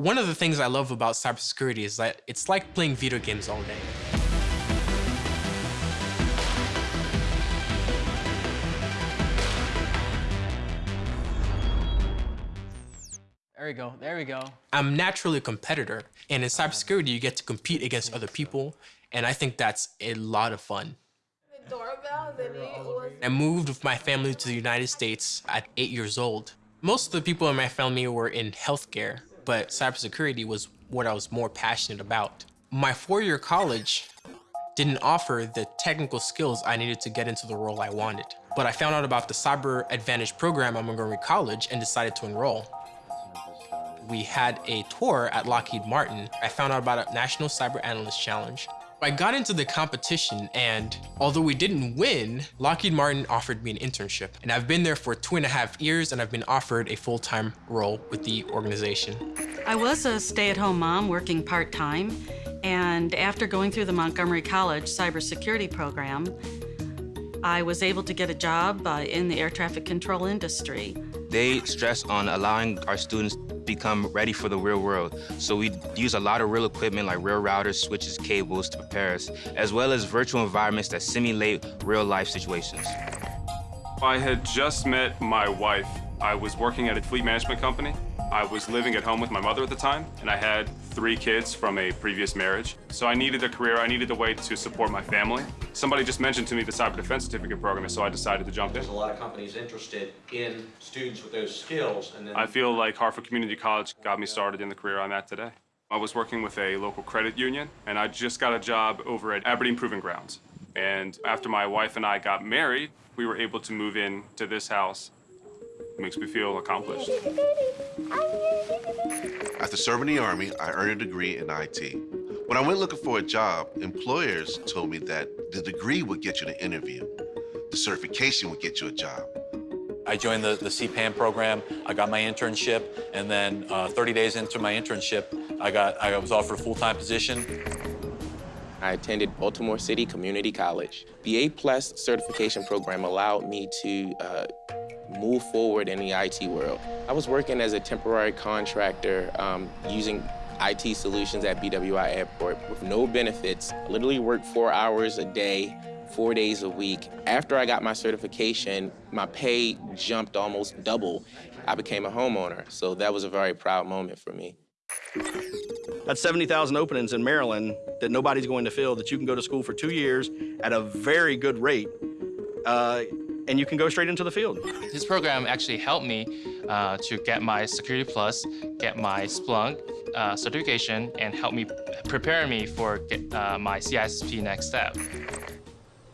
One of the things I love about cybersecurity is that it's like playing video games all day. There we go, there we go. I'm naturally a competitor, and in cybersecurity, you get to compete against other people, and I think that's a lot of fun. I moved with my family to the United States at eight years old. Most of the people in my family were in healthcare, but cybersecurity was what I was more passionate about. My four-year college didn't offer the technical skills I needed to get into the role I wanted. But I found out about the Cyber Advantage program at Montgomery College and decided to enroll we had a tour at Lockheed Martin. I found out about a National Cyber Analyst Challenge. I got into the competition and although we didn't win, Lockheed Martin offered me an internship. And I've been there for two and a half years and I've been offered a full-time role with the organization. I was a stay-at-home mom working part-time and after going through the Montgomery College cybersecurity program, I was able to get a job uh, in the air traffic control industry. They stress on allowing our students to become ready for the real world. So we use a lot of real equipment like real routers, switches, cables to prepare us, as well as virtual environments that simulate real life situations. I had just met my wife. I was working at a fleet management company. I was living at home with my mother at the time, and I had three kids from a previous marriage. So I needed a career, I needed a way to support my family. Somebody just mentioned to me the Cyber Defense Certificate program, so I decided to jump in. There's a lot of companies interested in students with those skills, and then... I feel like Harford Community College got me started in the career I'm at today. I was working with a local credit union, and I just got a job over at Aberdeen Proving Grounds. And after my wife and I got married, we were able to move in to this house It makes me feel accomplished. After serving the Army, I earned a degree in IT. When I went looking for a job, employers told me that the degree would get you an interview. The certification would get you a job. I joined the, the CPAM program, I got my internship, and then uh, 30 days into my internship, I, got, I was offered a full-time position. I attended Baltimore City Community College. The A-plus certification program allowed me to uh, move forward in the IT world. I was working as a temporary contractor um, using IT solutions at BWI Airport with no benefits. I literally worked four hours a day, four days a week. After I got my certification, my pay jumped almost double. I became a homeowner, so that was a very proud moment for me. That's 70,000 openings in Maryland that nobody's going to fill, that you can go to school for two years at a very good rate. Uh, and you can go straight into the field. This program actually helped me uh, to get my Security Plus, get my Splunk uh, certification, and help me prepare me for get, uh, my CISP next step.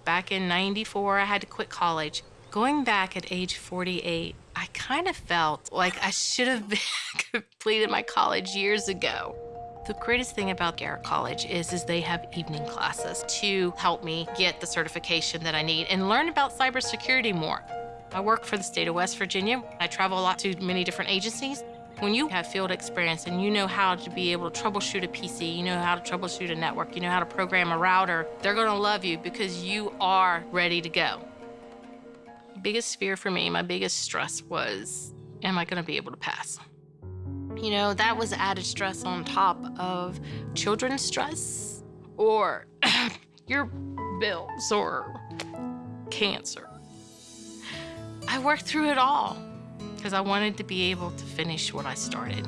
Back in 94, I had to quit college. Going back at age 48, I kind of felt like I should have completed my college years ago. The greatest thing about Garrett College is, is they have evening classes to help me get the certification that I need and learn about cybersecurity more. I work for the state of West Virginia. I travel a lot to many different agencies. When you have field experience and you know how to be able to troubleshoot a PC, you know how to troubleshoot a network, you know how to program a router, they're gonna love you because you are ready to go. Biggest fear for me, my biggest stress was, am I gonna be able to pass? You know, that was added stress on top of children's stress or your bills or cancer. I worked through it all because I wanted to be able to finish what I started.